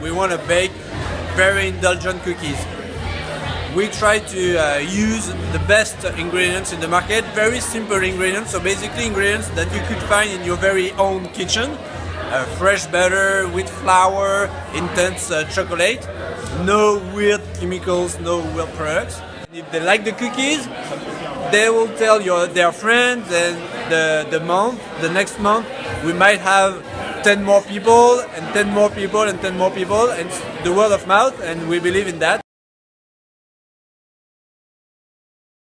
we want to bake very indulgent cookies. We try to uh, use the best ingredients in the market, very simple ingredients, so basically ingredients that you could find in your very own kitchen. Uh, fresh butter, wheat flour, intense uh, chocolate, no weird chemicals, no weird products. If they like the cookies, they will tell your, their friends and the, the month, the next month, we might have 10 more people and 10 more people and 10 more people and the word of mouth and we believe in that.